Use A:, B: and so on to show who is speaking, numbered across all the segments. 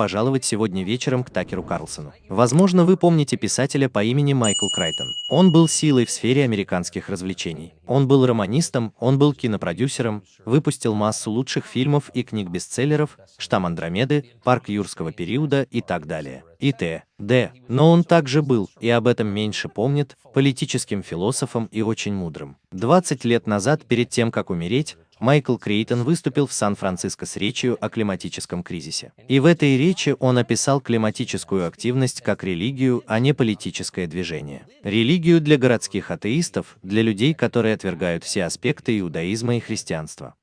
A: пожаловать сегодня вечером к Такеру Карлсону. Возможно, вы помните писателя по имени Майкл Крайтон. Он был силой в сфере американских развлечений. Он был романистом, он был кинопродюсером, выпустил массу лучших фильмов и книг-бестселлеров, «Штамм Андромеды», «Парк юрского периода» и так далее. И т. Д. Но он также был, и об этом меньше помнит, политическим философом и очень мудрым. 20 лет назад, перед тем, как умереть, Майкл Крейтон выступил в Сан-Франциско с речью о климатическом кризисе. И в этой речи он описал климатическую активность как религию, а не политическое движение. Религию для городских атеистов, для людей, которые отвергают все аспекты иудаизма и христианства.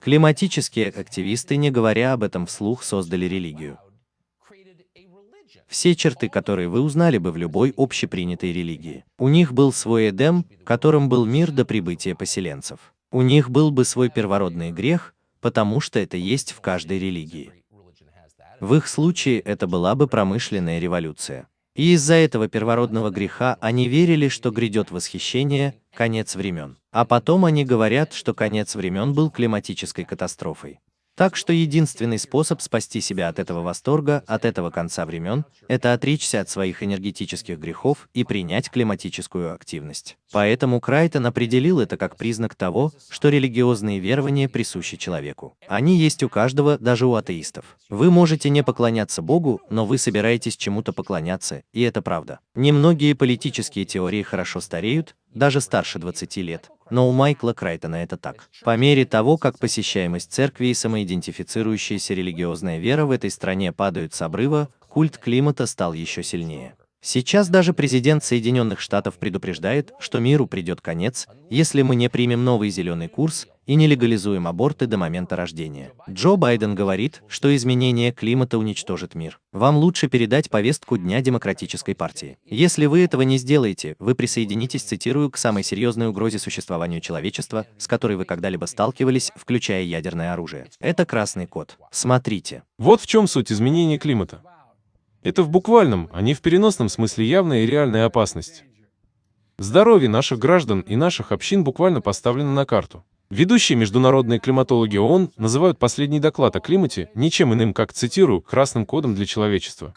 A: Климатические активисты, не говоря об этом вслух, создали религию. Все черты, которые вы узнали бы в любой общепринятой религии. У них был свой Эдем, которым был мир до прибытия поселенцев. У них был бы свой первородный грех, потому что это есть в каждой религии. В их случае это была бы промышленная революция. И из-за этого первородного греха они верили, что грядет восхищение, конец времен. А потом они говорят, что конец времен был климатической катастрофой. Так что единственный способ спасти себя от этого восторга, от этого конца времен, это отречься от своих энергетических грехов и принять климатическую активность. Поэтому Крайтон определил это как признак того, что религиозные верования присущи человеку. Они есть у каждого, даже у атеистов. Вы можете не поклоняться Богу, но вы собираетесь чему-то поклоняться, и это правда. Немногие политические теории хорошо стареют, даже старше 20 лет. Но у Майкла Крайтона это так. По мере того, как посещаемость церкви и самоидентифицирующаяся религиозная вера в этой стране падают с обрыва, культ климата стал еще сильнее. Сейчас даже президент Соединенных Штатов предупреждает, что миру придет конец, если мы не примем новый зеленый курс и не легализуем аборты до момента рождения. Джо Байден говорит, что изменение климата уничтожит мир. Вам лучше передать повестку Дня Демократической партии. Если вы этого не сделаете, вы присоединитесь, цитирую, к самой серьезной угрозе существованию человечества, с которой вы когда-либо сталкивались, включая ядерное оружие. Это красный код. Смотрите.
B: Вот в чем суть изменения климата. Это в буквальном, а не в переносном смысле явная и реальная опасность. Здоровье наших граждан и наших общин буквально поставлено на карту. Ведущие международные климатологи ООН называют последний доклад о климате ничем иным, как, цитирую, «красным кодом для человечества».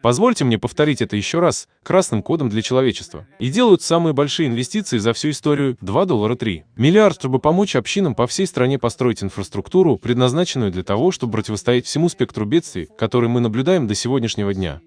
B: Позвольте мне повторить это еще раз, красным кодом для человечества. И делают самые большие инвестиции за всю историю 2 доллара 3. Миллиард, чтобы помочь общинам по всей стране построить инфраструктуру, предназначенную для того, чтобы противостоять всему спектру бедствий, который мы наблюдаем до сегодняшнего дня.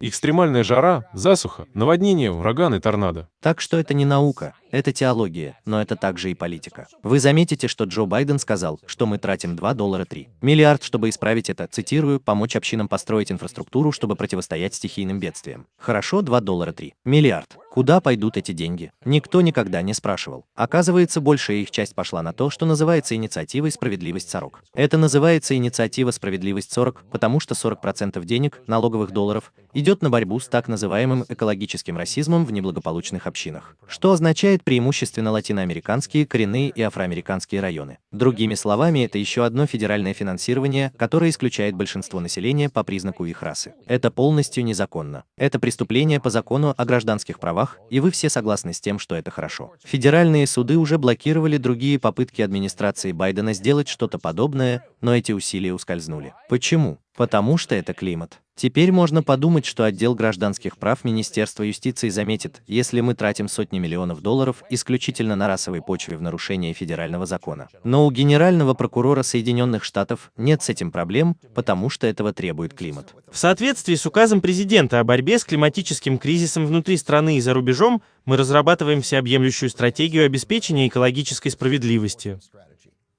B: Экстремальная жара, засуха, наводнение, ураганы, торнадо.
A: Так что это не наука, это теология, но это также и политика. Вы заметите, что Джо Байден сказал, что мы тратим 2 доллара 3 миллиард, чтобы исправить это, цитирую, помочь общинам построить инфраструктуру, чтобы противостоять стихийным бедствиям. Хорошо, 2 доллара 3 миллиард. Куда пойдут эти деньги? Никто никогда не спрашивал. Оказывается, большая их часть пошла на то, что называется инициативой «Справедливость 40». Это называется инициатива «Справедливость 40», потому что 40% денег, налоговых долларов, идет на борьбу с так называемым экологическим расизмом в неблагополучных общинах, что означает преимущественно латиноамериканские, коренные и афроамериканские районы. Другими словами, это еще одно федеральное финансирование, которое исключает большинство населения по признаку их расы. Это полностью незаконно. Это преступление по закону о гражданских правах и вы все согласны с тем, что это хорошо. Федеральные суды уже блокировали другие попытки администрации Байдена сделать что-то подобное, но эти усилия ускользнули. Почему? Потому что это климат. Теперь можно подумать, что отдел гражданских прав Министерства юстиции заметит, если мы тратим сотни миллионов долларов исключительно на расовой почве в нарушение федерального закона. Но у генерального прокурора Соединенных Штатов нет с этим проблем, потому что этого требует климат.
C: В соответствии с указом президента о борьбе с климатическим кризисом внутри страны и за рубежом, мы разрабатываем всеобъемлющую стратегию обеспечения экологической справедливости.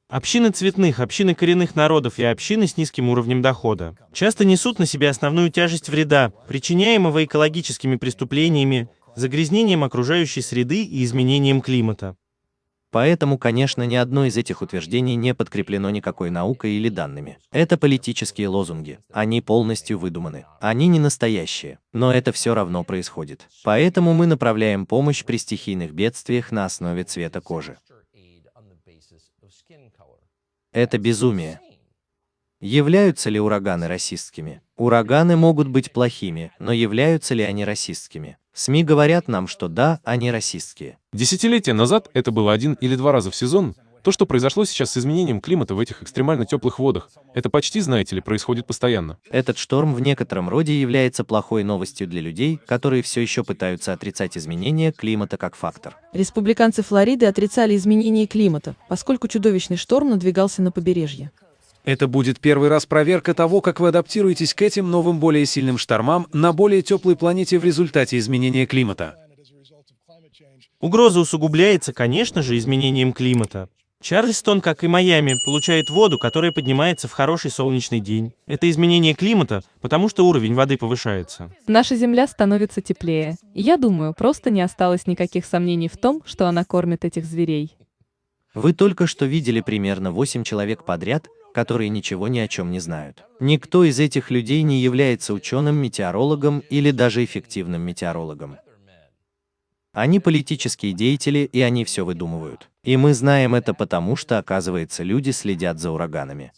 C: Общины цветных, общины коренных народов и общины с низким уровнем дохода часто несут на себе основную тяжесть вреда, причиняемого экологическими преступлениями, загрязнением окружающей среды и изменением климата.
A: Поэтому, конечно, ни одно из этих утверждений не подкреплено никакой наукой или данными. Это политические лозунги. Они полностью выдуманы. Они не настоящие. Но это все равно происходит. Поэтому мы направляем помощь при стихийных бедствиях на основе цвета кожи. Это безумие. Являются ли ураганы расистскими? Ураганы могут быть плохими, но являются ли они расистскими? СМИ говорят нам, что да, они расистские.
B: Десятилетия назад это было один или два раза в сезон, То, что произошло сейчас с изменением климата в этих экстремально теплых водах, это почти, знаете ли, происходит постоянно.
A: Этот шторм в некотором роде является плохой новостью для людей, которые все еще пытаются отрицать изменения климата как фактор.
D: Республиканцы Флориды отрицали изменение климата, поскольку чудовищный шторм надвигался на побережье.
E: Это будет первый раз проверка того, как вы адаптируетесь к этим новым более сильным штормам на более теплой планете в результате изменения климата.
C: Угроза усугубляется, конечно же, изменением климата. Чарльстон, как и Майами, получает воду, которая поднимается в хороший солнечный день. Это изменение климата, потому что уровень воды повышается.
F: Наша Земля становится теплее. Я думаю, просто не осталось никаких сомнений в том, что она кормит этих зверей.
A: Вы только что видели примерно 8 человек подряд, которые ничего ни о чем не знают. Никто из этих людей не является ученым, метеорологом или даже эффективным метеорологом. Они политические деятели, и они все выдумывают. И мы знаем это потому, что, оказывается, люди следят за ураганами.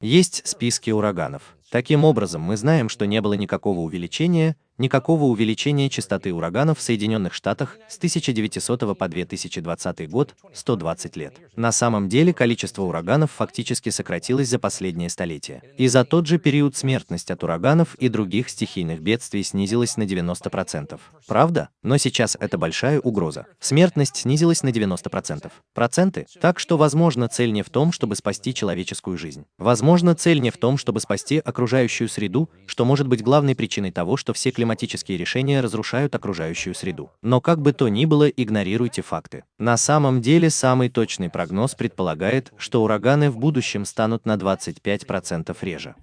A: Есть списки ураганов. Таким образом, мы знаем, что не было никакого увеличения, никакого увеличения частоты ураганов в Соединенных Штатах с 1900 по 2020 год, 120 лет. На самом деле количество ураганов фактически сократилось за последнее столетие. И за тот же период смертность от ураганов и других стихийных бедствий снизилась на 90%. Правда? Но сейчас это большая угроза. Смертность снизилась на 90%. Проценты? Так что, возможно, цель не в том, чтобы спасти человеческую жизнь. Возможно, цель не в том, чтобы спасти окружающую среду, что может быть главной причиной того, что все климатические решения разрушают окружающую среду. Но как бы то ни было, игнорируйте факты. На самом деле, самый точный прогноз предполагает, что ураганы в будущем станут на 25% реже.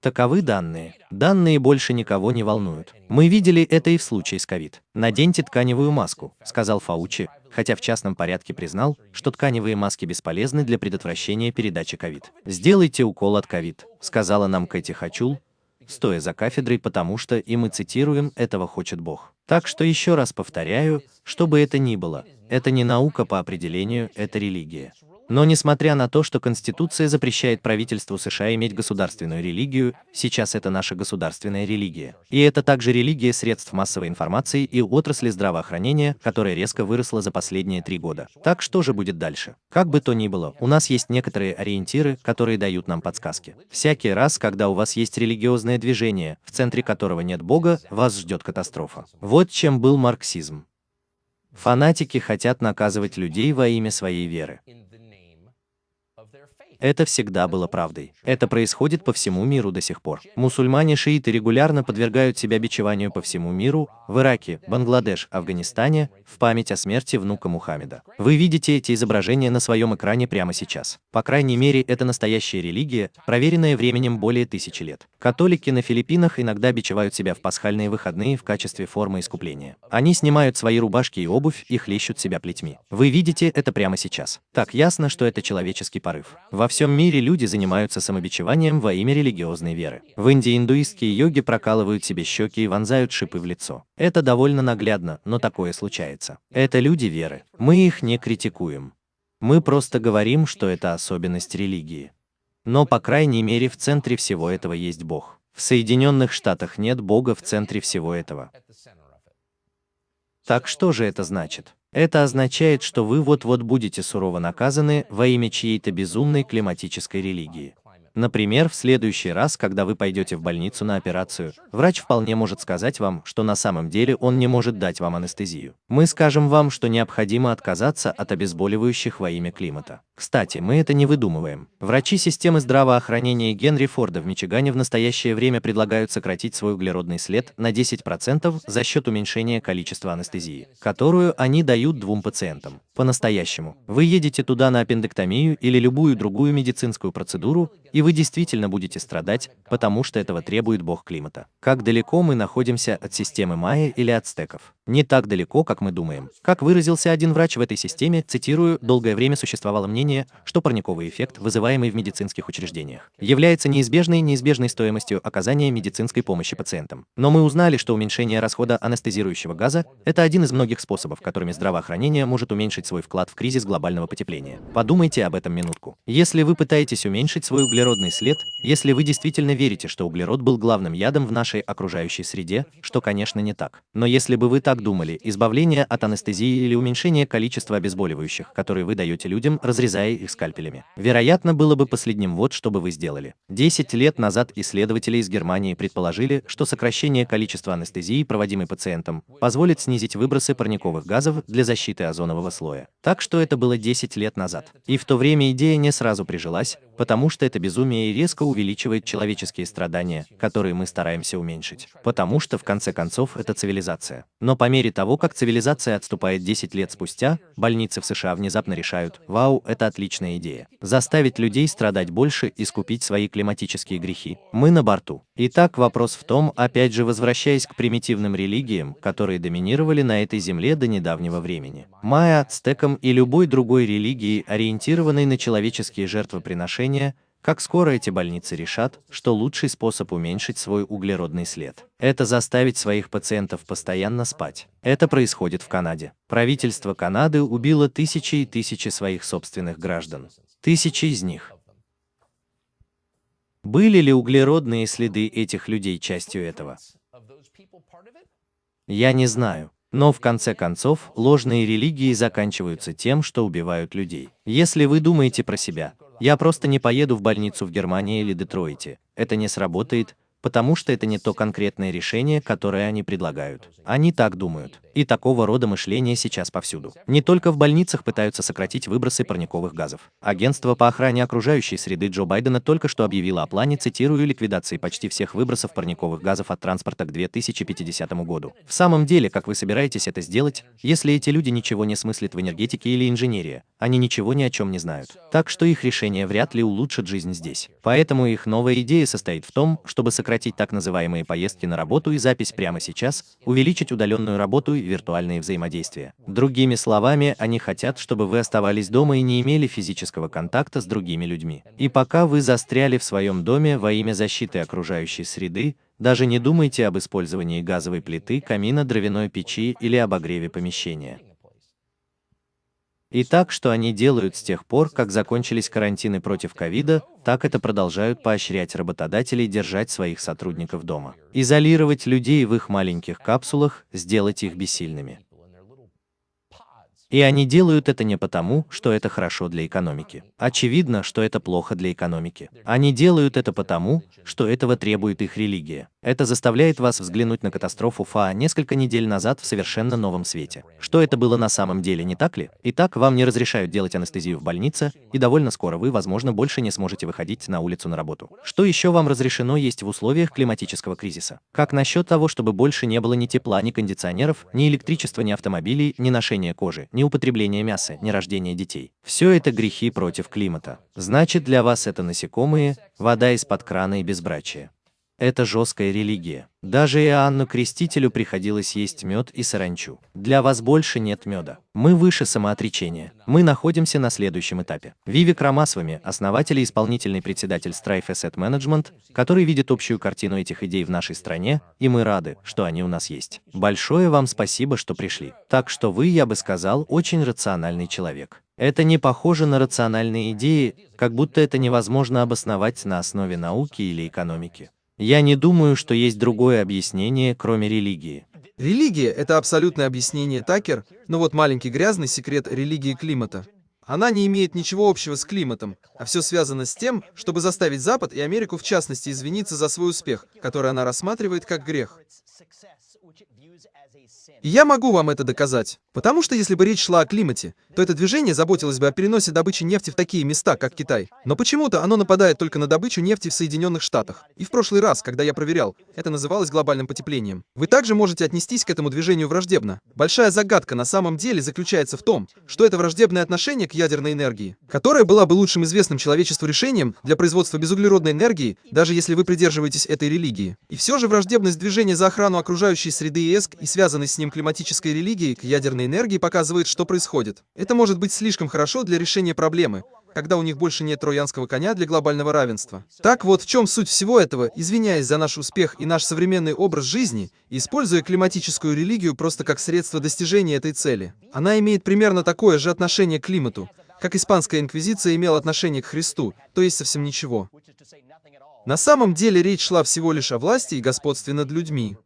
A: Таковы данные. Данные больше никого не волнуют. Мы видели это и в случае с ковид. Наденьте тканевую маску, сказал Фаучи, хотя в частном порядке признал, что тканевые маски бесполезны для предотвращения передачи ковид. Сделайте укол от ковид, сказала нам Кэти Хачул, стоя за кафедрой, потому что, и мы цитируем, этого хочет Бог. Так что еще раз повторяю, что бы это ни было, это не наука по определению, это религия. Но несмотря на то, что Конституция запрещает правительству США иметь государственную религию, сейчас это наша государственная религия. И это также религия средств массовой информации и отрасли здравоохранения, которая резко выросла за последние три года. Так что же будет дальше? Как бы то ни было, у нас есть некоторые ориентиры, которые дают нам подсказки. Всякий раз, когда у вас есть религиозное движение, в центре которого нет Бога, вас ждет катастрофа. Вот чем был марксизм. Фанатики хотят наказывать людей во имя своей веры. Это всегда было правдой. Это происходит по всему миру до сих пор. Мусульмане-шииты регулярно подвергают себя бичеванию по всему миру, в Ираке, Бангладеш, Афганистане, в память о смерти внука Мухаммеда. Вы видите эти изображения на своем экране прямо сейчас. По крайней мере, это настоящая религия, проверенная временем более тысячи лет. Католики на Филиппинах иногда бичевают себя в пасхальные выходные в качестве формы искупления. Они снимают свои рубашки и обувь и хлещут себя плетьми. Вы видите это прямо сейчас. Так ясно, что это человеческий порыв. Во всем мире люди занимаются самобичеванием во имя религиозной веры. В Индии индуистские йоги прокалывают себе щеки и вонзают шипы в лицо. Это довольно наглядно, но такое случается. Это люди веры. Мы их не критикуем. Мы просто говорим, что это особенность религии. Но, по крайней мере, в центре всего этого есть Бог. В Соединенных Штатах нет Бога в центре всего этого. Так что же это значит? Это означает, что вы вот-вот будете сурово наказаны во имя чьей-то безумной климатической религии. Например, в следующий раз, когда вы пойдете в больницу на операцию, врач вполне может сказать вам, что на самом деле он не может дать вам анестезию. Мы скажем вам, что необходимо отказаться от обезболивающих во имя климата. Кстати, мы это не выдумываем. Врачи системы здравоохранения Генри Форда в Мичигане в настоящее время предлагают сократить свой углеродный след на 10% за счет уменьшения количества анестезии, которую они дают двум пациентам. По-настоящему. Вы едете туда на аппендэктомию или любую другую медицинскую процедуру, и вы действительно будете страдать, потому что этого требует бог климата. Как далеко мы находимся от системы майя или ацтеков? Не так далеко, как мы думаем. Как выразился один врач в этой системе, цитирую, «долгое время существовало мнение, что парниковый эффект, вызываемый в медицинских учреждениях, является неизбежной неизбежной стоимостью оказания медицинской помощи пациентам. Но мы узнали, что уменьшение расхода анестезирующего газа – это один из многих способов, которыми здравоохранение может уменьшить свой вклад в кризис глобального потепления. Подумайте об этом минутку. Если вы пытаетесь уменьшить свой углеродный след, если вы действительно верите, что углерод был главным ядом в нашей окружающей среде, что, конечно, не так. Но если бы вы так так думали, избавление от анестезии или уменьшение количества обезболивающих, которые вы даете людям, разрезая их скальпелями. Вероятно, было бы последним вот, что бы вы сделали. 10 лет назад исследователи из Германии предположили, что сокращение количества анестезии, проводимой пациентам, позволит снизить выбросы парниковых газов для защиты озонового слоя. Так что это было 10 лет назад. И в то время идея не сразу прижилась, потому что это безумие резко увеличивает человеческие страдания, которые мы стараемся уменьшить. Потому что, в конце концов, это цивилизация. Но по мере того, как цивилизация отступает 10 лет спустя, больницы в США внезапно решают, вау, это отличная идея. Заставить людей страдать больше и скупить свои климатические грехи. Мы на борту. Итак, вопрос в том, опять же возвращаясь к примитивным религиям, которые доминировали на этой земле до недавнего времени. Майя, ацтекам и любой другой религии, ориентированной на человеческие жертвоприношения, как скоро эти больницы решат, что лучший способ уменьшить свой углеродный след – это заставить своих пациентов постоянно спать. Это происходит в Канаде. Правительство Канады убило тысячи и тысячи своих собственных граждан. Тысячи из них. Были ли углеродные следы этих людей частью этого? Я не знаю. Но в конце концов, ложные религии заканчиваются тем, что убивают людей. Если вы думаете про себя, я просто не поеду в больницу в Германии или Детройте. Это не сработает, потому что это не то конкретное решение, которое они предлагают. Они так думают. И такого рода мышление сейчас повсюду. Не только в больницах пытаются сократить выбросы парниковых газов. Агентство по охране окружающей среды Джо Байдена только что объявило о плане, цитирую, ликвидации почти всех выбросов парниковых газов от транспорта к 2050 году. В самом деле, как вы собираетесь это сделать, если эти люди ничего не смыслят в энергетике или инженерии? Они ничего ни о чем не знают. Так что их решение вряд ли улучшит жизнь здесь. Поэтому их новая идея состоит в том, чтобы сократить так называемые поездки на работу и запись прямо сейчас, увеличить удаленную работу и виртуальные взаимодействия. Другими словами, они хотят, чтобы вы оставались дома и не имели физического контакта с другими людьми. И пока вы застряли в своем доме во имя защиты окружающей среды, даже не думайте об использовании газовой плиты, камина, дровяной печи или обогреве помещения. И так, что они делают с тех пор, как закончились карантины против ковида, так это продолжают поощрять работодателей держать своих сотрудников дома. Изолировать людей в их маленьких капсулах, сделать их бессильными. И они делают это не потому, что это хорошо для экономики. Очевидно, что это плохо для экономики. Они делают это потому, что этого требует их религия. Это заставляет вас взглянуть на катастрофу ФА несколько недель назад в совершенно новом свете. Что это было на самом деле, не так ли? Итак, вам не разрешают делать анестезию в больнице, и довольно скоро вы, возможно, больше не сможете выходить на улицу на работу. Что еще вам разрешено есть в условиях климатического кризиса? Как насчет того, чтобы больше не было ни тепла, ни кондиционеров, ни электричества, ни автомобилей, ни ношения кожи, ни употребление мяса, не рождение детей. Все это грехи против климата. Значит, для вас это насекомые, вода из-под крана и безбрачие. Это жесткая религия. Даже Иоанну Крестителю приходилось есть мед и саранчу. Для вас больше нет меда. Мы выше самоотречения. Мы находимся на следующем этапе. Вивик Рамасвами, основатель и исполнительный председатель Strife Asset Management, который видит общую картину этих идей в нашей стране, и мы рады, что они у нас есть. Большое вам спасибо, что пришли. Так что вы, я бы сказал, очень рациональный человек. Это не похоже на рациональные идеи, как будто это невозможно обосновать на основе науки или экономики. Я не думаю, что есть другое объяснение, кроме религии.
G: Религия — это абсолютное объяснение Такер, но вот маленький грязный секрет религии климата. Она не имеет ничего общего с климатом, а все связано с тем, чтобы заставить Запад и Америку в частности извиниться за свой успех, который она рассматривает как грех. Я могу вам это доказать. Потому что если бы речь шла о климате, то это движение заботилось бы о переносе добычи нефти в такие места, как Китай. Но почему-то оно нападает только на добычу нефти в Соединенных Штатах. И в прошлый раз, когда я проверял, это называлось глобальным потеплением. Вы также можете отнестись к этому движению враждебно. Большая загадка на самом деле заключается в том, что это враждебное отношение к ядерной энергии, которая была бы лучшим известным человечеству решением для производства безуглеродной энергии, даже если вы придерживаетесь этой религии. И все же враждебность движения за охрану окружающей среды ЭСК и связанной с ним климатической религии к ядерной энергии показывает, что происходит. Это может быть слишком хорошо для решения проблемы, когда у них больше нет троянского коня для глобального равенства. Так вот в чем суть всего этого, извиняясь за наш успех и наш современный образ жизни, используя климатическую религию просто как средство достижения этой цели. Она имеет примерно такое же отношение к климату, как испанская инквизиция имела отношение к Христу, то есть совсем ничего. На самом деле речь шла всего лишь о власти и господстве над людьми.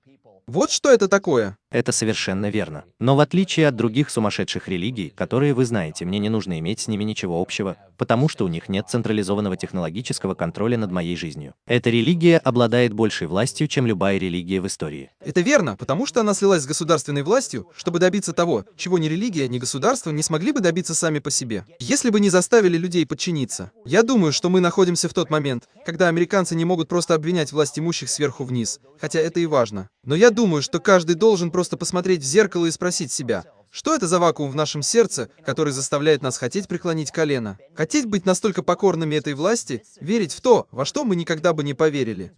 G: Вот что это такое.
A: Это совершенно верно. Но в отличие от других сумасшедших религий, которые вы знаете, мне не нужно иметь с ними ничего общего, потому что у них нет централизованного технологического контроля над моей жизнью. Эта религия обладает большей властью, чем любая религия в истории.
G: Это верно, потому что она слилась с государственной властью, чтобы добиться того, чего ни религия, ни государство не смогли бы добиться сами по себе. Если бы не заставили людей подчиниться. Я думаю, что мы находимся в тот момент, когда американцы не могут просто обвинять власть имущих сверху вниз, хотя это и важно. Но я думаю, что каждый должен просто посмотреть в зеркало и спросить себя, что это за вакуум в нашем сердце, который заставляет нас хотеть преклонить колено? Хотеть быть настолько покорными этой власти, верить в то, во что мы никогда бы не поверили.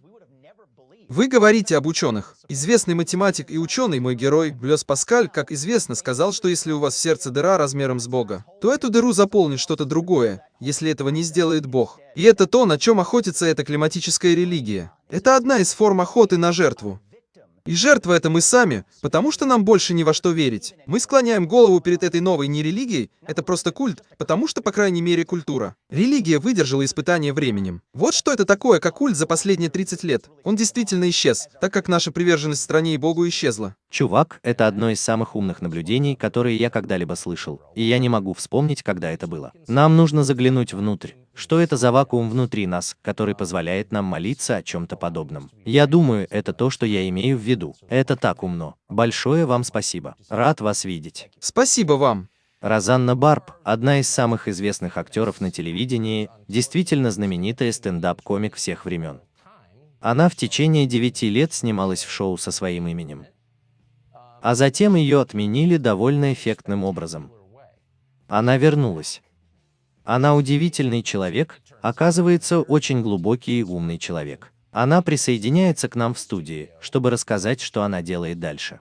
G: Вы говорите об ученых. Известный математик и ученый, мой герой, Блес Паскаль, как известно, сказал, что если у вас в сердце дыра размером с Бога, то эту дыру заполнит что-то другое, если этого не сделает Бог. И это то, на чем охотится эта климатическая религия. Это одна из форм охоты на жертву. И жертва это мы сами, потому что нам больше ни во что верить. Мы склоняем голову перед этой новой не религией, это просто культ, потому что, по крайней мере, культура. Религия выдержала испытание временем. Вот что это такое, как культ за последние 30 лет. Он действительно исчез, так как наша приверженность стране и Богу исчезла.
A: Чувак, это одно из самых умных наблюдений, которые я когда-либо слышал, и я не могу вспомнить, когда это было. Нам нужно заглянуть внутрь. Что это за вакуум внутри нас, который позволяет нам молиться о чем-то подобном? Я думаю, это то, что я имею в виду. Это так умно. Большое вам спасибо. Рад вас видеть.
G: Спасибо вам.
A: Розанна Барб, одна из самых известных актеров на телевидении, действительно знаменитая стендап-комик всех времен. Она в течение девяти лет снималась в шоу со своим именем. А затем ее отменили довольно эффектным образом. Она вернулась. Она удивительный человек, оказывается, очень глубокий и умный человек. Она присоединяется к нам в студии, чтобы рассказать, что она делает дальше.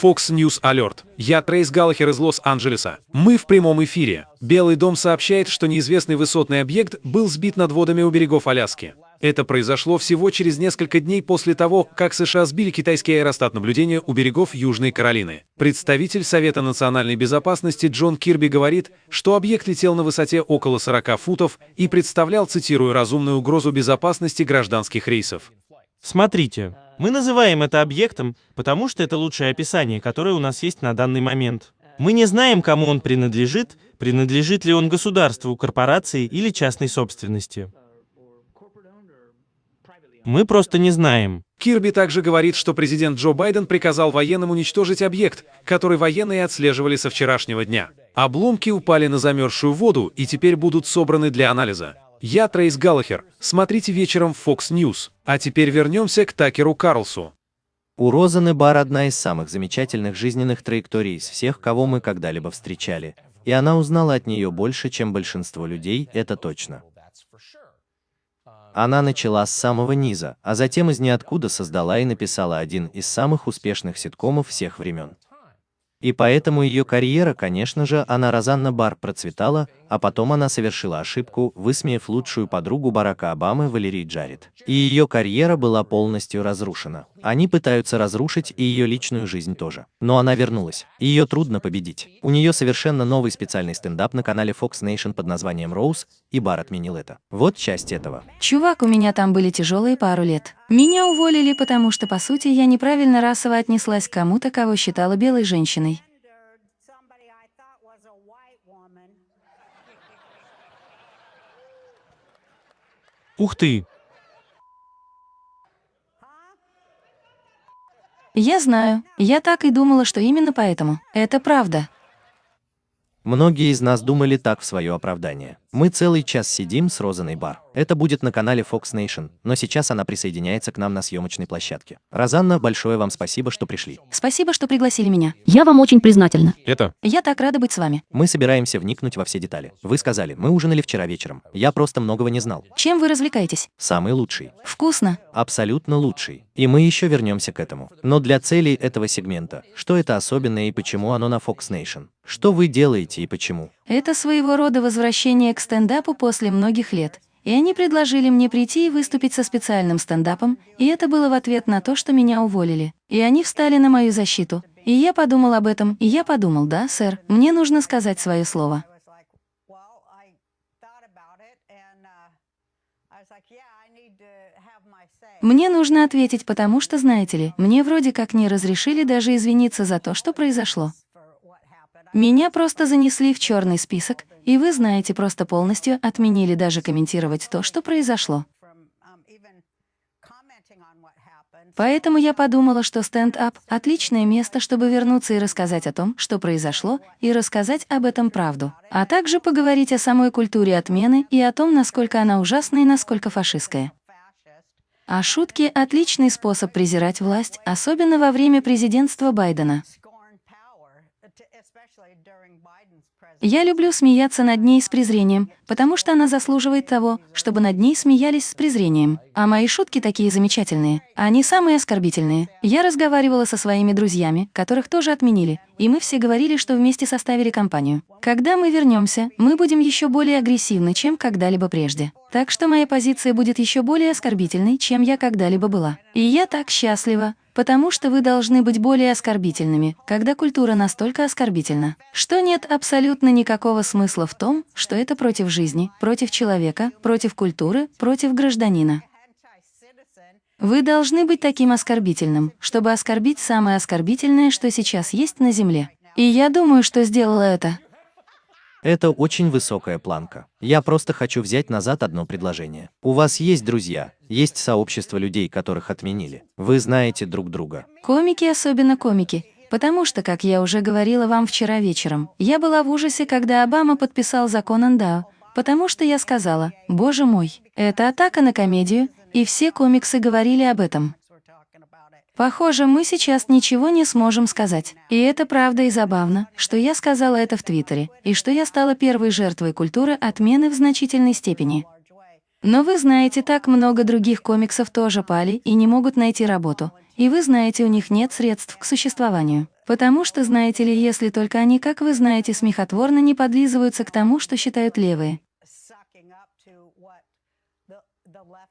E: Fox News Alert. Я Трейс Галлахер из Лос-Анджелеса. Мы в прямом эфире. Белый дом сообщает, что неизвестный высотный объект был сбит над водами у берегов Аляски. Это произошло всего через несколько дней после того, как США сбили китайский аэростат наблюдения у берегов Южной Каролины. Представитель Совета национальной безопасности Джон Кирби говорит, что объект летел на высоте около 40 футов и представлял, цитирую, разумную угрозу безопасности гражданских рейсов.
C: Смотрите, мы называем это объектом, потому что это лучшее описание, которое у нас есть на данный момент. Мы не знаем, кому он принадлежит, принадлежит ли он государству, корпорации или частной собственности. Мы просто не знаем.
E: Кирби также говорит, что президент Джо Байден приказал военным уничтожить объект, который военные отслеживали со вчерашнего дня. Обломки упали на замерзшую воду и теперь будут собраны для анализа. Я Трейс Галлахер. Смотрите вечером в Fox News. А теперь вернемся к Такеру Карлсу.
A: У Розаны Бар одна из самых замечательных жизненных траекторий из всех, кого мы когда-либо встречали. И она узнала от нее больше, чем большинство людей, это точно. Она начала с самого низа, а затем из ниоткуда создала и написала один из самых успешных ситкомов всех времен. И поэтому ее карьера, конечно же, она Розанна Бар процветала, а потом она совершила ошибку, высмеяв лучшую подругу Барака Обамы Валерий Джаред. И ее карьера была полностью разрушена. Они пытаются разрушить и ее личную жизнь тоже. Но она вернулась. Ее трудно победить. У нее совершенно новый специальный стендап на канале Fox Nation под названием Rose, и Бар отменил это. Вот часть этого.
H: Чувак, у меня там были тяжелые пару лет. Меня уволили, потому что, по сути, я неправильно расово отнеслась к кому-то, кого считала белой женщиной.
C: Ух ты!
H: Я знаю. Я так и думала, что именно поэтому. Это правда.
A: Многие из нас думали так в свое оправдание. Мы целый час сидим с Розаной Бар. Это будет на канале Fox Nation, но сейчас она присоединяется к нам на съемочной площадке. Розанна, большое вам спасибо, что пришли.
H: Спасибо, что пригласили меня.
I: Я вам очень признательна.
B: Это
H: Я так рада быть с вами.
A: Мы собираемся вникнуть во все детали. Вы сказали, мы ужинали вчера вечером. Я просто многого не знал.
H: Чем вы развлекаетесь?
A: Самый лучший.
H: Вкусно.
A: Абсолютно лучший. И мы еще вернемся к этому. Но для целей этого сегмента, что это особенное и почему оно на Fox Nation? Что вы делаете и почему?
H: Это своего рода возвращение к стендапу после многих лет. И они предложили мне прийти и выступить со специальным стендапом, и это было в ответ на то, что меня уволили. И они встали на мою защиту. И я подумал об этом, и я подумал, да, сэр, мне нужно сказать свое слово. Мне нужно ответить, потому что, знаете ли, мне вроде как не разрешили даже извиниться за то, что произошло. Меня просто занесли в черный список, и вы знаете, просто полностью отменили даже комментировать то, что произошло. Поэтому я подумала, что стенд-ап — отличное место, чтобы вернуться и рассказать о том, что произошло, и рассказать об этом правду, а также поговорить о самой культуре отмены и о том, насколько она ужасна и насколько фашистская. А шутки — отличный способ презирать власть, особенно во время президентства Байдена. Я люблю смеяться над ней с презрением, потому что она заслуживает того, чтобы над ней смеялись с презрением. А мои шутки такие замечательные. Они самые оскорбительные. Я разговаривала со своими друзьями, которых тоже отменили, и мы все говорили, что вместе составили компанию. Когда мы вернемся, мы будем еще более агрессивны, чем когда-либо прежде. Так что моя позиция будет еще более оскорбительной, чем я когда-либо была. И я так счастлива, потому что вы должны быть более оскорбительными, когда культура настолько оскорбительна, что нет абсолютно никакого смысла в том, что это против жизни, против человека, против культуры, против гражданина. Вы должны быть таким оскорбительным, чтобы оскорбить самое оскорбительное, что сейчас есть на Земле. И я думаю, что сделала это.
A: Это очень высокая планка. Я просто хочу взять назад одно предложение. У вас есть друзья, есть сообщество людей, которых отменили. Вы знаете друг друга.
H: Комики, особенно комики. Потому что, как я уже говорила вам вчера вечером, я была в ужасе, когда Обама подписал закон Андао, потому что я сказала, боже мой, это атака на комедию, и все комиксы говорили об этом. Похоже, мы сейчас ничего не сможем сказать. И это правда и забавно, что я сказала это в Твиттере, и что я стала первой жертвой культуры отмены в значительной степени. Но вы знаете, так много других комиксов тоже пали и не могут найти работу. И вы знаете, у них нет средств к существованию. Потому что, знаете ли, если только они, как вы знаете, смехотворно не подлизываются к тому, что считают левые.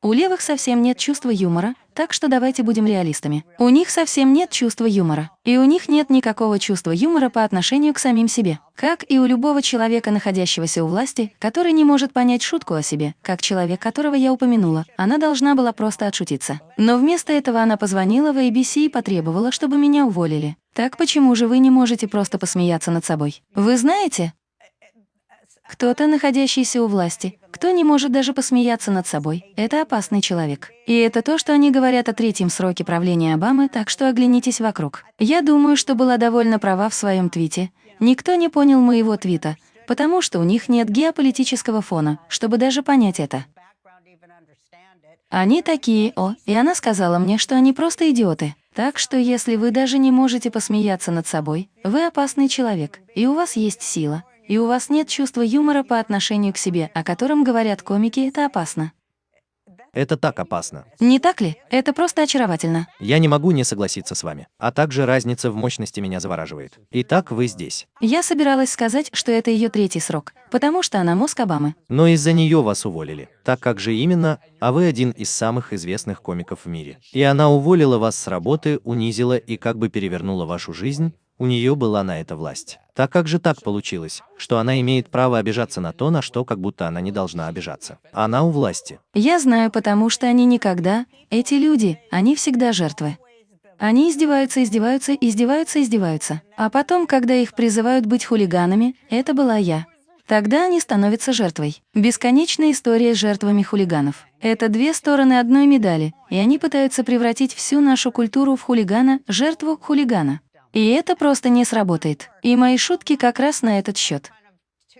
H: У левых совсем нет чувства юмора, так что давайте будем реалистами. У них совсем нет чувства юмора. И у них нет никакого чувства юмора по отношению к самим себе. Как и у любого человека, находящегося у власти, который не может понять шутку о себе, как человек, которого я упомянула, она должна была просто отшутиться. Но вместо этого она позвонила в ABC и потребовала, чтобы меня уволили. Так почему же вы не можете просто посмеяться над собой? Вы знаете, кто-то, находящийся у власти, кто не может даже посмеяться над собой, это опасный человек. И это то, что они говорят о третьем сроке правления Обамы, так что оглянитесь вокруг. Я думаю, что была довольно права в своем твите. Никто не понял моего твита, потому что у них нет геополитического фона, чтобы даже понять это. Они такие, о, и она сказала мне, что они просто идиоты. Так что если вы даже не можете посмеяться над собой, вы опасный человек, и у вас есть сила, и у вас нет чувства юмора по отношению к себе, о котором говорят комики, это опасно.
A: Это так опасно.
H: Не так ли? Это просто очаровательно.
A: Я не могу не согласиться с вами. А также разница в мощности меня завораживает. Итак, вы здесь.
H: Я собиралась сказать, что это ее третий срок, потому что она мозг Обамы.
A: Но из-за нее вас уволили. Так как же именно, а вы один из самых известных комиков в мире. И она уволила вас с работы, унизила и как бы перевернула вашу жизнь, у нее была на это власть. Так как же так получилось, что она имеет право обижаться на то, на что как будто она не должна обижаться? Она у власти.
H: Я знаю, потому что они никогда, эти люди, они всегда жертвы. Они издеваются, издеваются, издеваются, издеваются. А потом, когда их призывают быть хулиганами, это была я. Тогда они становятся жертвой. Бесконечная история с жертвами хулиганов. Это две стороны одной медали, и они пытаются превратить всю нашу культуру в хулигана, жертву хулигана. И это просто не сработает. И мои шутки как раз на этот счет.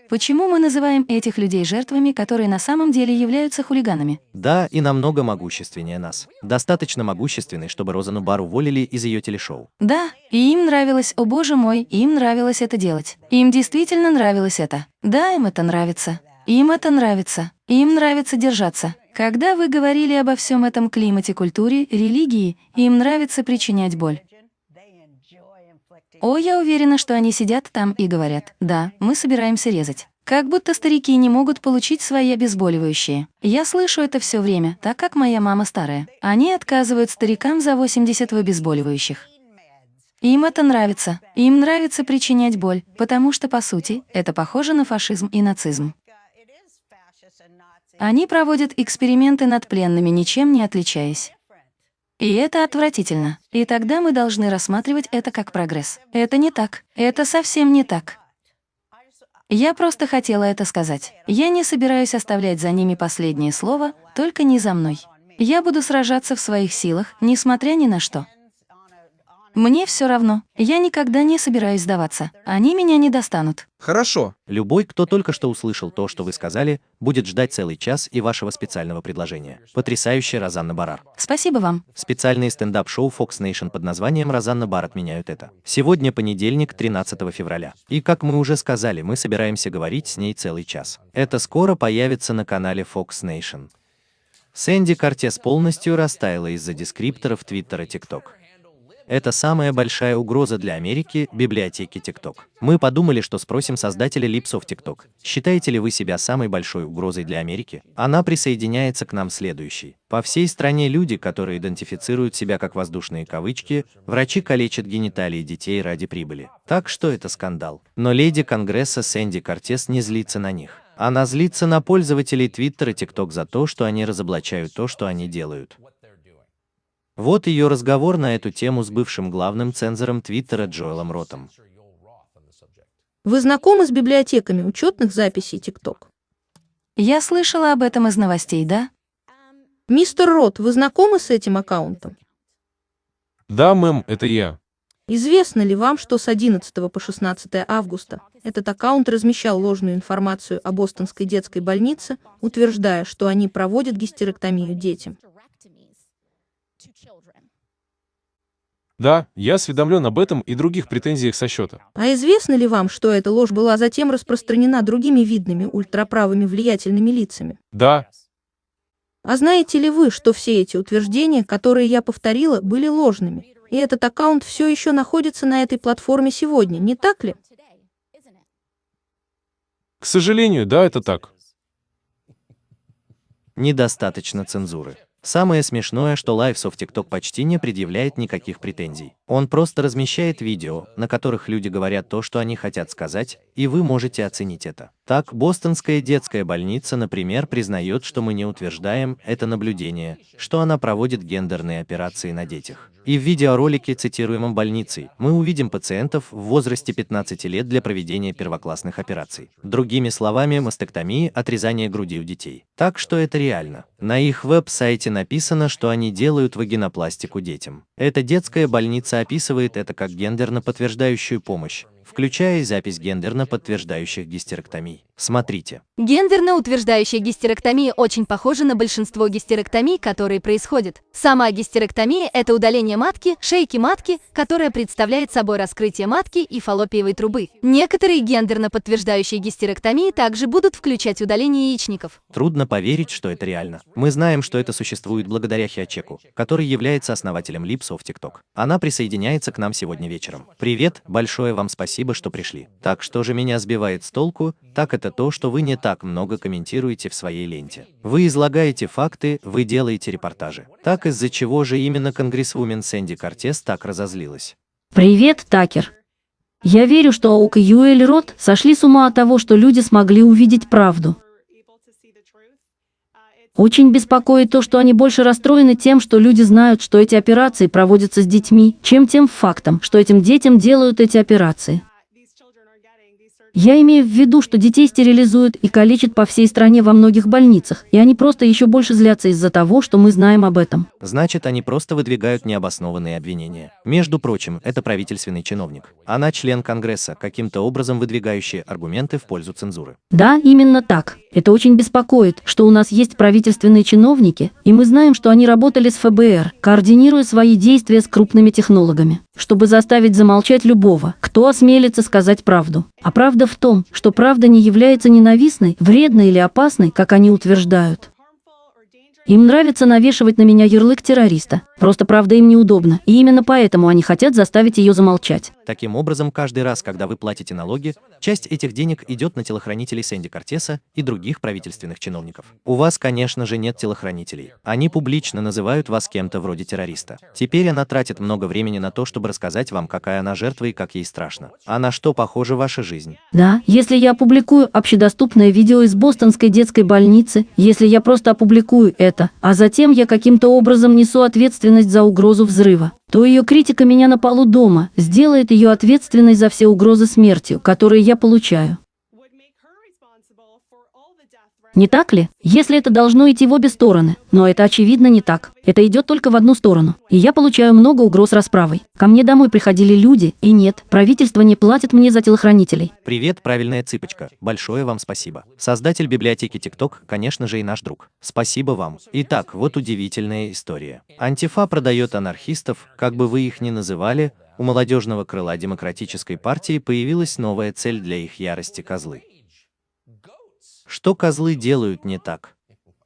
H: Почему мы называем этих людей жертвами, которые на самом деле являются хулиганами?
A: Да, и намного могущественнее нас. Достаточно могущественный, чтобы Розану Бар уволили из ее телешоу.
H: Да, и им нравилось, о боже мой, им нравилось это делать. Им действительно нравилось это. Да, им это нравится. Им это нравится. Им нравится держаться. Когда вы говорили обо всем этом климате, культуре, религии, им нравится причинять боль. О, я уверена, что они сидят там и говорят, да, мы собираемся резать. Как будто старики не могут получить свои обезболивающие. Я слышу это все время, так как моя мама старая. Они отказывают старикам за 80 в обезболивающих. Им это нравится. Им нравится причинять боль, потому что, по сути, это похоже на фашизм и нацизм. Они проводят эксперименты над пленными, ничем не отличаясь. И это отвратительно. И тогда мы должны рассматривать это как прогресс. Это не так. Это совсем не так. Я просто хотела это сказать. Я не собираюсь оставлять за ними последнее слово, только не за мной. Я буду сражаться в своих силах, несмотря ни на что. Мне все равно. Я никогда не собираюсь сдаваться. Они меня не достанут.
G: Хорошо.
A: Любой, кто только что услышал то, что вы сказали, будет ждать целый час и вашего специального предложения. Потрясающе, Розанна Барар.
H: Спасибо вам.
A: Специальные стендап-шоу Fox Nation под названием «Розанна Бар» отменяют это. Сегодня понедельник, 13 февраля. И как мы уже сказали, мы собираемся говорить с ней целый час. Это скоро появится на канале Fox Nation. Сэнди Кортес полностью растаяла из-за дескрипторов Твиттера TikTok. Это самая большая угроза для Америки, библиотеки TikTok. Мы подумали, что спросим создателя липсов TikTok. Считаете ли вы себя самой большой угрозой для Америки? Она присоединяется к нам следующий. По всей стране люди, которые идентифицируют себя как воздушные кавычки, врачи калечат гениталии детей ради прибыли. Так что это скандал. Но леди Конгресса Сэнди Кортес не злится на них. Она злится на пользователей Твиттера и ТикТок за то, что они разоблачают то, что они делают. Вот ее разговор на эту тему с бывшим главным цензором Твиттера Джоэлом Ротом.
D: Вы знакомы с библиотеками учетных записей TikTok?
H: Я слышала об этом из новостей, да?
D: Мистер Рот, вы знакомы с этим аккаунтом?
B: Да, мэм, это я.
D: Известно ли вам, что с 11 по 16 августа этот аккаунт размещал ложную информацию о бостонской детской больнице, утверждая, что они проводят гистерэктомию детям?
B: Да, я осведомлен об этом и других претензиях со счета.
D: А известно ли вам, что эта ложь была затем распространена другими видными ультраправыми влиятельными лицами?
B: Да,
D: А знаете ли вы, что все эти утверждения, которые я повторила, были ложными? И этот аккаунт все еще находится на этой платформе сегодня, не так ли?
B: к сожалению, да, это так.
A: Недостаточно цензуры. Самое смешное, что of TikTok почти не предъявляет никаких претензий. Он просто размещает видео, на которых люди говорят то, что они хотят сказать, и вы можете оценить это. Так, Бостонская детская больница, например, признает, что мы не утверждаем это наблюдение, что она проводит гендерные операции на детях. И в видеоролике, цитируемом больницей, мы увидим пациентов в возрасте 15 лет для проведения первоклассных операций. Другими словами, мастектомии – отрезание груди у детей. Так что это реально. На их веб-сайте написано, что они делают вагинопластику детям. Эта детская больница описывает это как гендерно подтверждающую помощь, включая и запись гендерно подтверждающих гистерэктомий. Смотрите.
I: Гендерно утверждающая гистерэктомия очень похожа на большинство гистерэктомий, которые происходят. Сама гистерэктомия – это удаление матки, шейки матки, которая представляет собой раскрытие матки и фаллопиевой трубы. Некоторые гендерно подтверждающие гистерэктомии также будут включать удаление яичников.
A: Трудно поверить, что это реально. Мы знаем, что это существует благодаря Хиачеку, который является основателем Lips of TikTok. Она присоединяется к нам сегодня вечером. Привет, большое вам спасибо, что пришли. Так что же меня сбивает с толку, так это то, что вы не так много комментируете в своей ленте. Вы излагаете факты, вы делаете репортажи. Так из-за чего же именно конгрессвумен Сэнди Кортес так разозлилась?
J: Привет, Такер. Я верю, что Оук и Юэль Рот сошли с ума от того, что люди смогли увидеть правду. Очень беспокоит то, что они больше расстроены тем, что люди знают, что эти операции проводятся с детьми, чем тем фактом, что этим детям делают эти операции. Я имею в виду, что детей стерилизуют и калечат по всей стране во многих больницах, и они просто еще больше злятся из-за того, что мы знаем об этом.
A: Значит, они просто выдвигают необоснованные обвинения. Между прочим, это правительственный чиновник. Она член Конгресса, каким-то образом выдвигающий аргументы в пользу цензуры.
J: Да, именно так. Это очень беспокоит, что у нас есть правительственные чиновники, и мы знаем, что они работали с ФБР, координируя свои действия с крупными технологами, чтобы заставить замолчать любого, кто осмелится сказать правду. А правда в том, что правда не является ненавистной, вредной или опасной, как они утверждают. Им нравится навешивать на меня ярлык террориста. Просто правда им неудобно. И именно поэтому они хотят заставить ее замолчать.
A: Таким образом, каждый раз, когда вы платите налоги, часть этих денег идет на телохранителей Сэнди Кортеса и других правительственных чиновников. У вас, конечно же, нет телохранителей. Они публично называют вас кем-то вроде террориста. Теперь она тратит много времени на то, чтобы рассказать вам, какая она жертва и как ей страшно. А на что похожа ваша жизнь?
J: Да, если я опубликую общедоступное видео из бостонской детской больницы, если я просто опубликую это, а затем я каким-то образом несу ответственность за угрозу взрыва, то ее критика меня на полу дома сделает ее ответственной за все угрозы смертью, которые я получаю. Не так ли? Если это должно идти в обе стороны. Но это очевидно не так. Это идет только в одну сторону. И я получаю много угроз расправой. Ко мне домой приходили люди, и нет, правительство не платит мне за телохранителей.
A: Привет, правильная цыпочка. Большое вам спасибо. Создатель библиотеки TikTok, конечно же, и наш друг. Спасибо вам. Итак, вот удивительная история. Антифа продает анархистов, как бы вы их ни называли, у молодежного крыла демократической партии появилась новая цель для их ярости козлы. Что козлы делают не так?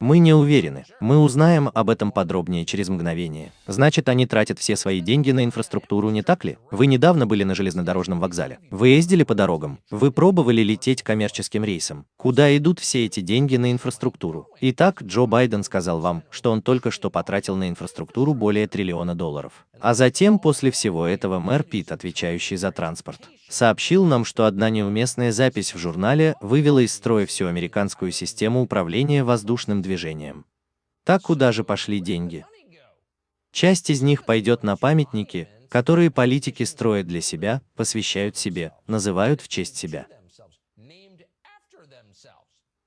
A: Мы не уверены. Мы узнаем об этом подробнее через мгновение. Значит, они тратят все свои деньги на инфраструктуру, не так ли? Вы недавно были на железнодорожном вокзале. Вы ездили по дорогам. Вы пробовали лететь коммерческим рейсом. Куда идут все эти деньги на инфраструктуру? Итак, Джо Байден сказал вам, что он только что потратил на инфраструктуру более триллиона долларов. А затем, после всего этого, мэр Пит, отвечающий за транспорт, сообщил нам, что одна неуместная запись в журнале вывела из строя всю американскую систему управления воздушным движением. Так куда же пошли деньги? Часть из них пойдет на памятники, которые политики строят для себя, посвящают себе, называют в честь себя.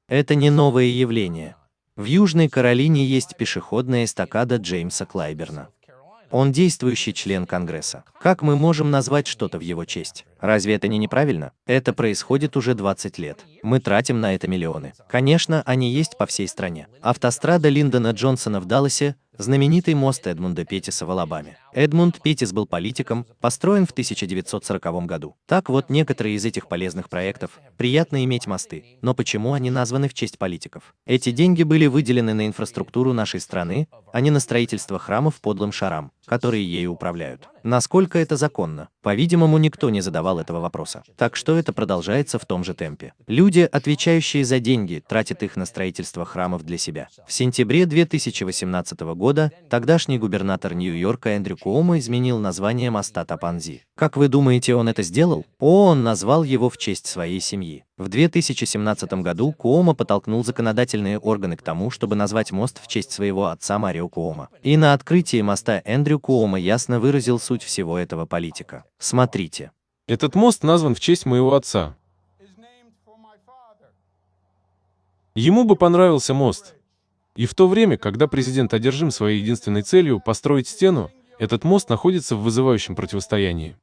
A: Это не новое явление. В Южной Каролине есть пешеходная эстакада Джеймса Клайберна. Он действующий член Конгресса. Как мы можем назвать что-то в его честь? Разве это не неправильно? Это происходит уже 20 лет. Мы тратим на это миллионы. Конечно, они есть по всей стране. Автострада Линдона Джонсона в Далласе Знаменитый мост Эдмунда Петтиса в Алабаме. Эдмунд Петтис был политиком, построен в 1940 году. Так вот, некоторые из этих полезных проектов приятно иметь мосты, но почему они названы в честь политиков? Эти деньги были выделены на инфраструктуру нашей страны, а не на строительство храмов подлым шарам, которые ею управляют. Насколько это законно? По-видимому, никто не задавал этого вопроса. Так что это продолжается в том же темпе. Люди, отвечающие за деньги, тратят их на строительство храмов для себя. В сентябре 2018 года тогдашний губернатор Нью-Йорка Эндрю Куомо изменил название моста Тапанзи. Как вы думаете, он это сделал? О, он назвал его в честь своей семьи. В 2017 году Куома подтолкнул законодательные органы к тому, чтобы назвать мост в честь своего отца Марио Куома. И на открытии моста Эндрю Куома ясно выразил суть всего этого политика. Смотрите.
B: Этот мост назван в честь моего отца. Ему бы понравился мост. И в то время, когда президент одержим своей единственной целью построить стену, этот мост находится в вызывающем противостоянии.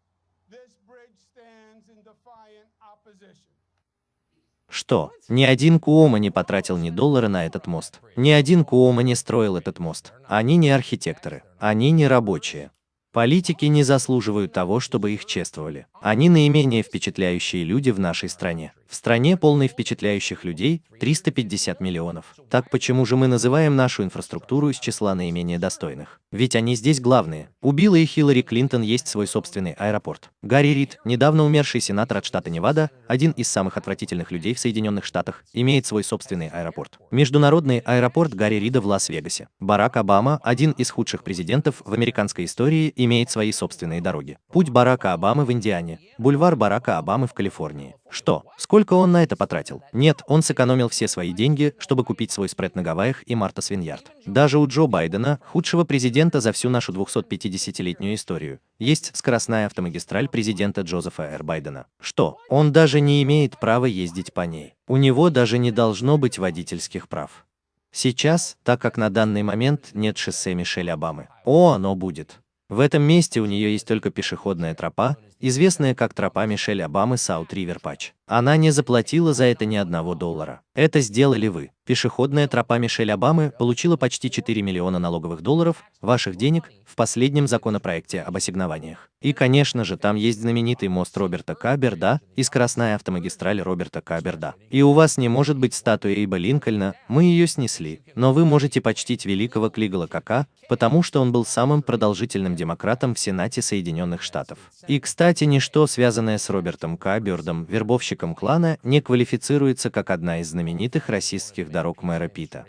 A: Что? Ни один Куома не потратил ни доллара на этот мост. Ни один Куома не строил этот мост. Они не архитекторы. Они не рабочие. Политики не заслуживают того, чтобы их чествовали. Они наименее впечатляющие люди в нашей стране. В стране, полной впечатляющих людей, 350 миллионов. Так почему же мы называем нашу инфраструктуру из числа наименее достойных? Ведь они здесь главные. У Билла и Хиллари Клинтон есть свой собственный аэропорт. Гарри Рид, недавно умерший сенатор от штата Невада, один из самых отвратительных людей в Соединенных Штатах, имеет свой собственный аэропорт. Международный аэропорт Гарри Рида в Лас-Вегасе. Барак Обама, один из худших президентов в американской истории, имеет свои собственные дороги. Путь Барака Обамы в Индиане. Бульвар Барака Обамы в Калифорнии. Что? Сколько он на это потратил? Нет, он сэкономил все свои деньги, чтобы купить свой спред на Гавайях и Марта Свиньярд. Даже у Джо Байдена, худшего президента за всю нашу 250-летнюю историю, есть скоростная автомагистраль президента Джозефа Р. Байдена. Что? Он даже не имеет права ездить по ней. У него даже не должно быть водительских прав. Сейчас, так как на данный момент нет шоссе Мишель Обамы. О, оно будет. В этом месте у нее есть только пешеходная тропа, известная как тропа Мишель Обамы Саут Ривер Патч. Она не заплатила за это ни одного доллара. Это сделали вы. Пешеходная тропа Мишель Обамы получила почти 4 миллиона налоговых долларов ваших денег в последнем законопроекте об ассигнованиях. И, конечно же, там есть знаменитый мост Роберта Каберда и скоростная автомагистраль Роберта Каберда. И у вас не может быть статуи Эйба Линкольна, мы ее снесли. Но вы можете почтить великого Клигала Кака, потому что он был самым продолжительным демократом в Сенате Соединенных Штатов. И, кстати, ничто, связанное с Робертом Кабердом, вербовщиком клана, не квалифицируется как одна из знаменитых расистских дорог мэра Пита.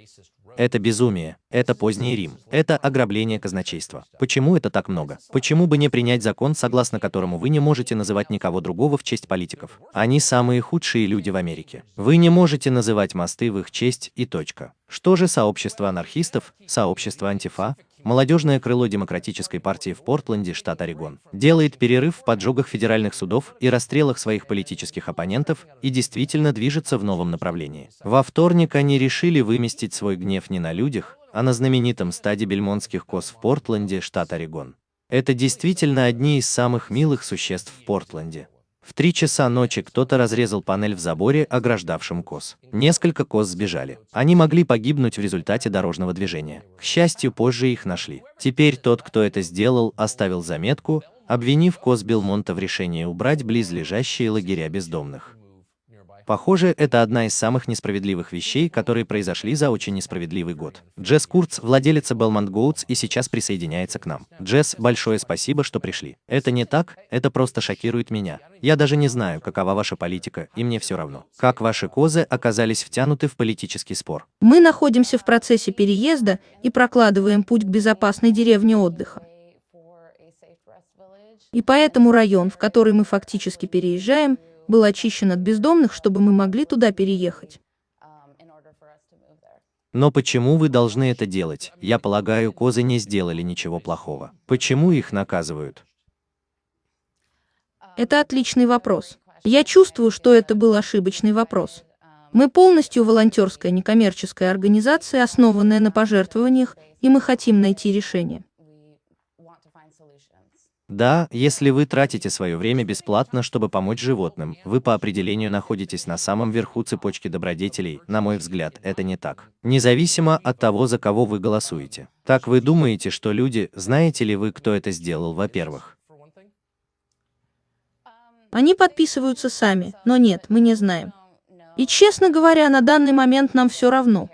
A: Это безумие, это поздний Рим, это ограбление казначейства. Почему это так много? Почему бы не принять закон, согласно которому вы не можете называть никого другого в честь политиков? Они самые худшие люди в Америке. Вы не можете называть мосты в их честь и точка. Что же сообщество анархистов, сообщество антифа, молодежное крыло Демократической партии в Портленде, штат Орегон, делает перерыв в поджогах федеральных судов и расстрелах своих политических оппонентов и действительно движется в новом направлении. Во вторник они решили выместить свой гнев не на людях, а на знаменитом стаде бельмонтских коз в Портленде, штат Орегон. Это действительно одни из самых милых существ в Портленде. В три часа ночи кто-то разрезал панель в заборе, ограждавшем коз. Несколько коз сбежали. Они могли погибнуть в результате дорожного движения. К счастью, позже их нашли. Теперь тот, кто это сделал, оставил заметку, обвинив коз Белмонта в решении убрать близлежащие лагеря бездомных. Похоже, это одна из самых несправедливых вещей, которые произошли за очень несправедливый год. Джесс Курц, владелица Belmont Goats, и сейчас присоединяется к нам. Джесс, большое спасибо, что пришли. Это не так, это просто шокирует меня. Я даже не знаю, какова ваша политика, и мне все равно. Как ваши козы оказались втянуты в политический спор?
D: Мы находимся в процессе переезда и прокладываем путь к безопасной деревне отдыха. И поэтому район, в который мы фактически переезжаем, был очищен от бездомных, чтобы мы могли туда переехать.
A: Но почему вы должны это делать? Я полагаю, козы не сделали ничего плохого. Почему их наказывают?
D: Это отличный вопрос. Я чувствую, что это был ошибочный вопрос. Мы полностью волонтерская некоммерческая организация, основанная на пожертвованиях, и мы хотим найти решение.
A: Да, если вы тратите свое время бесплатно, чтобы помочь животным, вы по определению находитесь на самом верху цепочки добродетелей, на мой взгляд, это не так. Независимо от того, за кого вы голосуете. Так вы думаете, что люди, знаете ли вы, кто это сделал, во-первых?
D: Они подписываются сами, но нет, мы не знаем. И честно говоря, на данный момент нам все равно.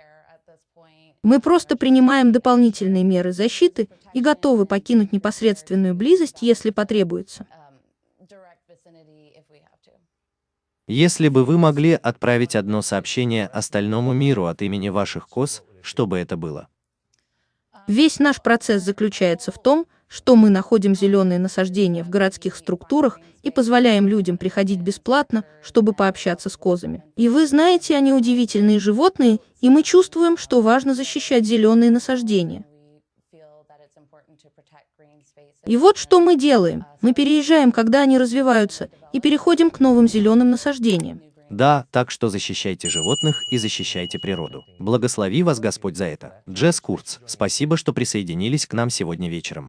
D: Мы просто принимаем дополнительные меры защиты и готовы покинуть непосредственную близость, если потребуется.
A: Если бы вы могли отправить одно сообщение остальному миру от имени ваших коз, что бы это было?
D: Весь наш процесс заключается в том, что мы находим зеленые насаждения в городских структурах и позволяем людям приходить бесплатно, чтобы пообщаться с козами. И вы знаете, они удивительные животные, и мы чувствуем, что важно защищать зеленые насаждения. И вот что мы делаем. Мы переезжаем, когда они развиваются, и переходим к новым зеленым насаждениям.
A: Да, так что защищайте животных и защищайте природу. Благослови вас Господь за это. Джесс Курц, спасибо, что присоединились к нам сегодня вечером.